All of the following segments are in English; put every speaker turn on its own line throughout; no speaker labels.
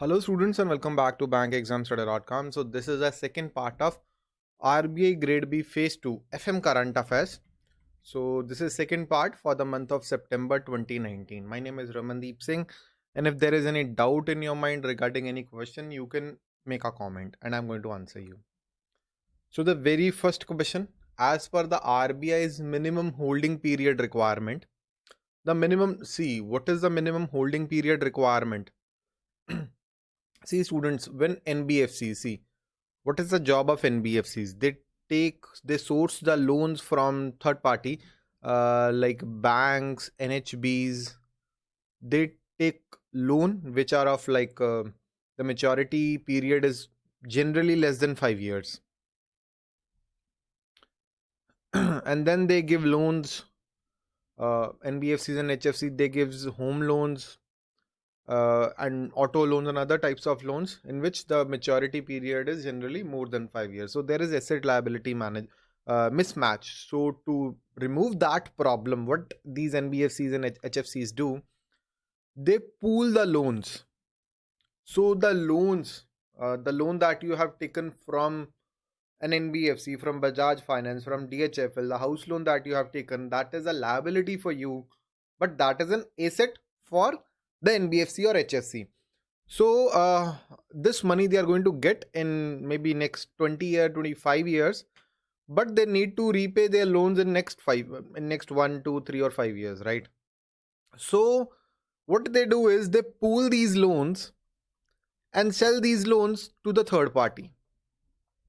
Hello students and welcome back to bankexamstoday.com. So this is a second part of RBI Grade B Phase 2 FM Current Affairs. So this is second part for the month of September 2019. My name is Ramandeep Singh and if there is any doubt in your mind regarding any question you can make a comment and I'm going to answer you. So the very first question as per the RBI's minimum holding period requirement the minimum see what is the minimum holding period requirement see students when nbfcs see what is the job of nbfcs they take they source the loans from third party uh, like banks nhbs they take loan which are of like uh, the maturity period is generally less than 5 years. And then they give loans uh, nbfcs and hfc they gives home loans uh, and auto loans and other types of loans in which the maturity period is generally more than five years. So there is asset liability manage uh, mismatch. So to remove that problem, what these NBFCs and HFCs do, they pool the loans. So the loans, uh, the loan that you have taken from an NBFC, from Bajaj Finance, from DHFL, the house loan that you have taken, that is a liability for you, but that is an asset for the NBFC or HFC. So uh, this money they are going to get in maybe next 20 year, 25 years, but they need to repay their loans in next five, in next one, two, three or five years, right? So what they do is they pool these loans and sell these loans to the third party.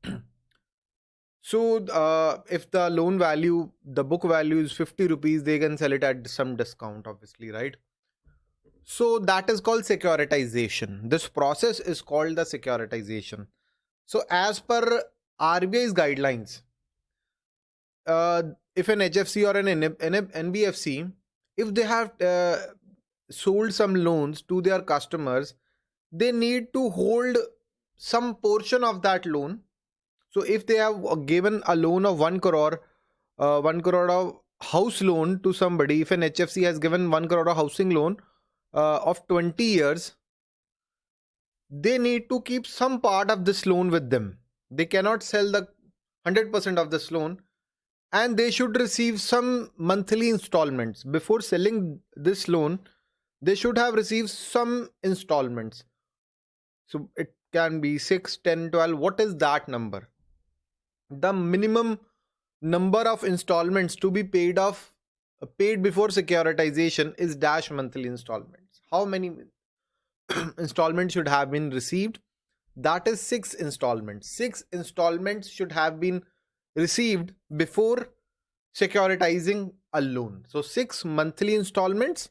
so uh, if the loan value, the book value is 50 rupees, they can sell it at some discount, obviously, right? So that is called securitization. This process is called the securitization. So as per RBI's guidelines, uh, if an HFC or an NBFC, if they have uh, sold some loans to their customers, they need to hold some portion of that loan. So if they have given a loan of 1 crore, uh, 1 crore of house loan to somebody, if an HFC has given 1 crore of housing loan, uh, of 20 years, they need to keep some part of this loan with them. They cannot sell the 100% of this loan and they should receive some monthly installments. Before selling this loan, they should have received some installments. So it can be 6, 10, 12. What is that number? The minimum number of installments to be paid off paid before securitization is dash monthly installments. How many installments should have been received? That is six installments. Six installments should have been received before securitizing a loan. So six monthly installments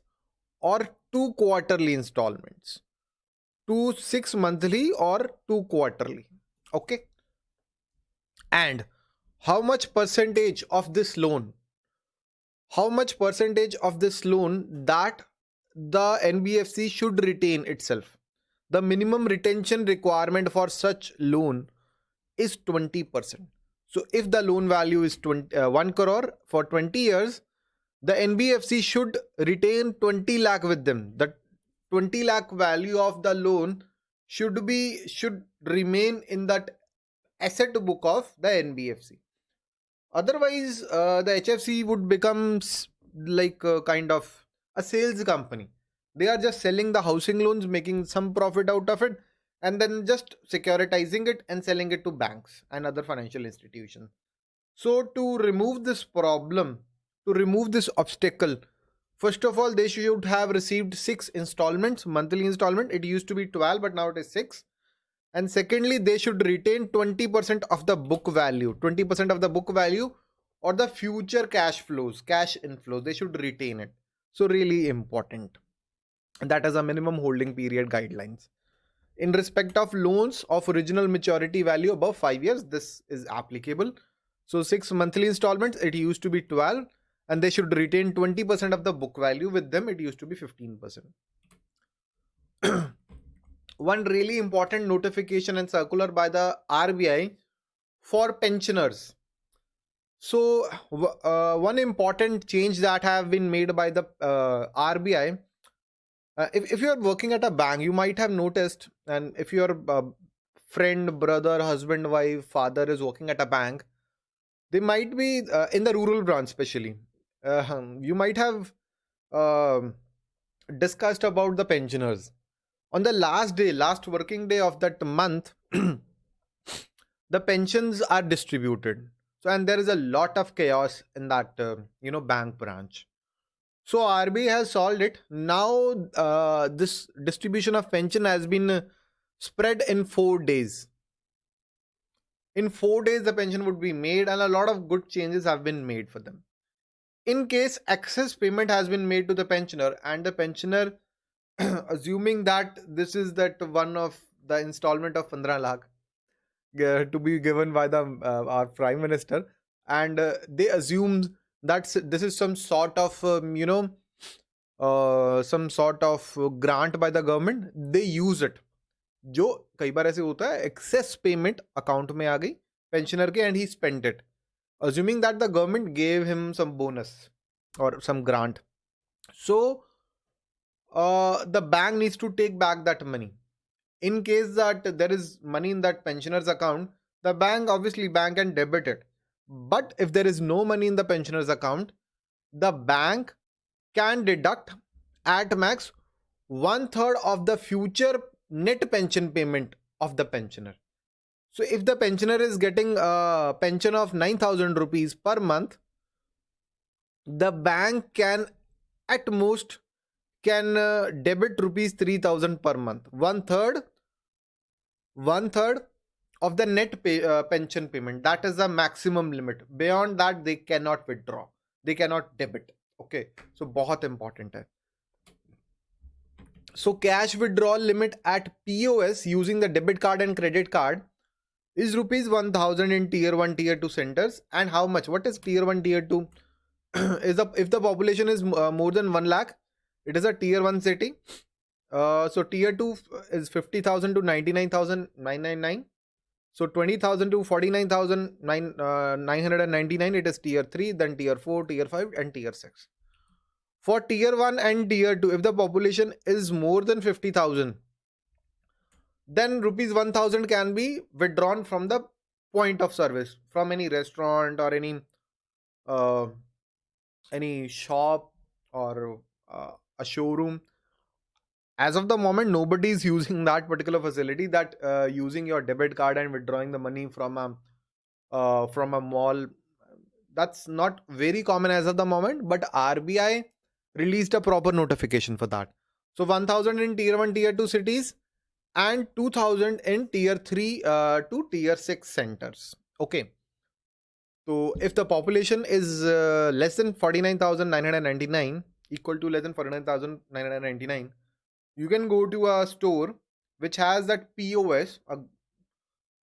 or two quarterly installments. Two six monthly or two quarterly. Okay. And how much percentage of this loan how much percentage of this loan that the NBFC should retain itself. The minimum retention requirement for such loan is 20%. So if the loan value is 20, uh, 1 crore for 20 years, the NBFC should retain 20 lakh with them. The 20 lakh value of the loan should be should remain in that asset book of the NBFC. Otherwise, uh, the HFC would become like a kind of a sales company. They are just selling the housing loans, making some profit out of it, and then just securitizing it and selling it to banks and other financial institutions. So, to remove this problem, to remove this obstacle, first of all, they should have received six installments, monthly installment. It used to be 12, but now it is six and secondly they should retain 20% of the book value. 20% of the book value or the future cash flows cash inflows they should retain it. So really important. That is a minimum holding period guidelines. In respect of loans of original maturity value above 5 years this is applicable. So 6 monthly installments it used to be 12 and they should retain 20% of the book value. With them it used to be 15% one really important notification and circular by the RBI for pensioners. So uh, one important change that have been made by the uh, RBI uh, if, if you're working at a bank you might have noticed and if your uh, friend brother husband wife father is working at a bank they might be uh, in the rural branch especially uh, you might have um, discussed about the pensioners on the last day last working day of that month the pensions are distributed so and there is a lot of chaos in that uh, you know bank branch so RBI has solved it. Now uh, this distribution of pension has been spread in four days. In four days, the pension would be made, and a lot of good changes have been made for them. In case excess payment has been made to the pensioner, and the pensioner, assuming that this is that one of the installment of 15 lakh uh, to be given by the uh, our prime minister, and uh, they assumed that's this is some sort of um, you know uh, some sort of grant by the government they use it जो कई बार ऐसे होता है access payment account में आ गई pensioner के and he spend it assuming that the government gave him some bonus or some grant so uh, the bank needs to take back that money in case that there is money in that pensioner's account the bank obviously bank can debit it but if there is no money in the pensioner's account, the bank can deduct at max one third of the future net pension payment of the pensioner. So if the pensioner is getting a pension of 9000 rupees per month, the bank can at most can uh, debit rupees 3000 per month. One third one third of the net pay, uh, pension payment. That is the maximum limit. Beyond that they cannot withdraw. They cannot debit. Okay? So both important hai so cash withdrawal limit at pos using the debit card and credit card is rupees 1000 in tier 1 tier 2 centers. And how much? What is tier 1 tier 2 is the if the population is uh, more than 1 lakh it is a tier 1 city uh, so tier 2 is 50000 to 99999 so 20,000 to 49,999 uh, it is tier 3 then tier 4 tier 5 and tier 6. For tier 1 and tier 2 if the population is more than 50,000 then rupees 1000 can be withdrawn from the point of service from any restaurant or any uh, any shop or uh, a showroom. As of the moment nobody is using that particular facility that uh, using your debit card and withdrawing the money from a uh, from a mall. That's not very common as of the moment but rbi released a proper notification for that. So 1000 in tier 1 tier 2 cities and 2000 in tier 3 uh, to tier 6 centers. Okay. So if the population is uh, less than 49999 equal to less than 49999 you can go to a store which has that POS uh,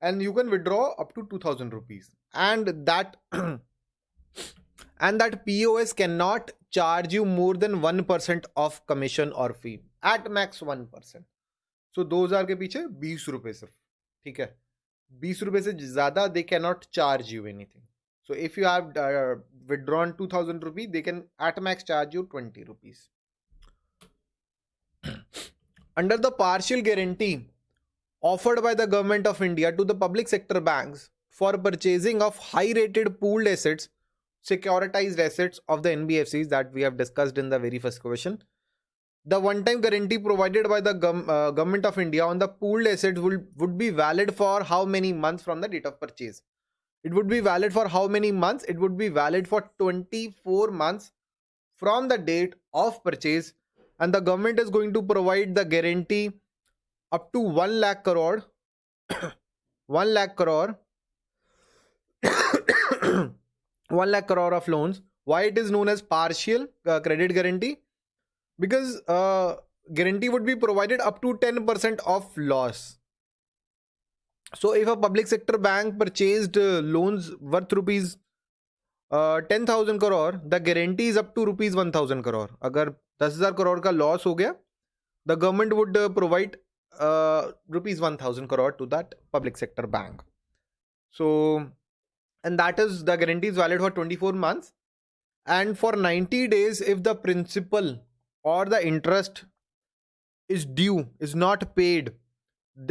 and you can withdraw up to 2000 rupees and that and that POS cannot charge you more than 1% of commission or fee at max 1% so those are के पीछे 20 रुपए सिर्फ ठीक है 20 रुपए से ज़्यादा they cannot charge you anything so if you have uh, withdrawn 2000 rupees they can at max charge you 20 rupees under the partial guarantee offered by the government of India to the public sector banks for purchasing of high rated pooled assets, securitized assets of the NBFCs that we have discussed in the very first question. The one time guarantee provided by the uh, government of India on the pooled assets would, would be valid for how many months from the date of purchase? It would be valid for how many months? It would be valid for 24 months from the date of purchase. And the government is going to provide the guarantee up to 1 lakh crore. 1 lakh crore. 1 lakh crore of loans. Why it is known as partial uh, credit guarantee? Because uh, guarantee would be provided up to 10% of loss so if a public sector bank purchased uh, loans worth rupees uh, 10000 crore the guarantee is up to rupees 1000 crore agar दस हजार करोड़ का loss हो गया the government would provide rupees 1000 crore to that public sector bank so and that is the guarantee is valid for 24 months and for 90 days if the principal or the interest is due is not paid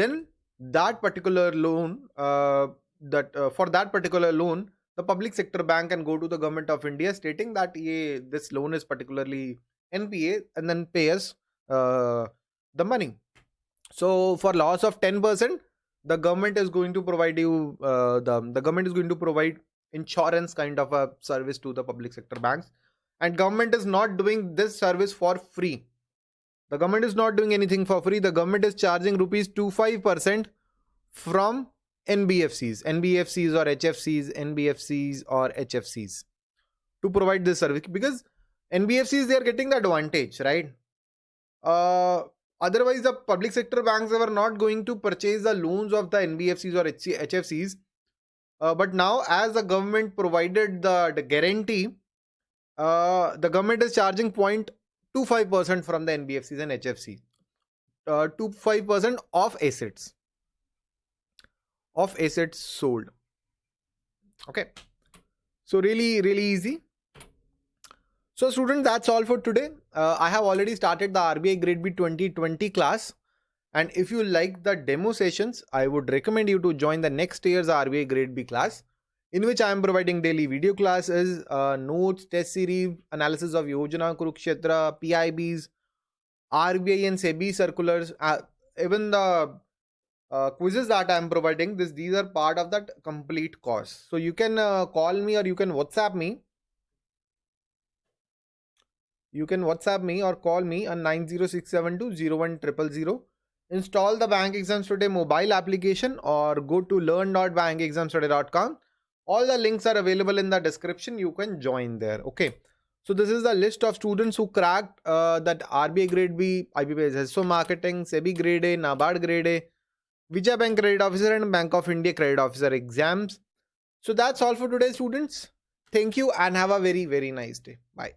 then that particular loan uh, that uh, for that particular loan the public sector bank can go to the government of india stating that yeah, this loan is particularly npa and then pay us uh, the money. So for loss of 10% the government is going to provide you uh, the, the government is going to provide insurance kind of a service to the public sector banks. And government is not doing this service for free the government is not doing anything for free. The government is charging rupees 25% from nbfcs nbfcs or hfcs nbfcs or hfcs to provide this service because nbfcs they are getting the advantage right? Uh Otherwise, the public sector banks were not going to purchase the loans of the NBFCs or HFCs. Uh, but now, as the government provided the, the guarantee, uh, the government is charging 0.25% from the NBFCs and HFCs. Uh, 25% of assets. Of assets sold. Okay. So, really, really easy. So students, that's all for today. Uh, I have already started the RBI Grade B 2020 class. And if you like the demo sessions, I would recommend you to join the next year's RBI Grade B class, in which I am providing daily video classes, uh, notes, test series, analysis of Yojana, Kurukshetra, PIBs, RBI and SEBI circulars, uh, even the uh, quizzes that I am providing. This these are part of that complete course. So you can uh, call me or you can WhatsApp me you can WhatsApp me or call me on 90672 Install the Bank Exams Today mobile application or go to learn.bankexamstoday.com. All the links are available in the description. You can join there. Okay. So this is the list of students who cracked uh, that RBI grade B, IBPS SO marketing, SEBI grade A, NABARD grade A, Vijaya Bank credit officer and Bank of India credit officer exams. So that's all for today students. Thank you and have a very very nice day. Bye.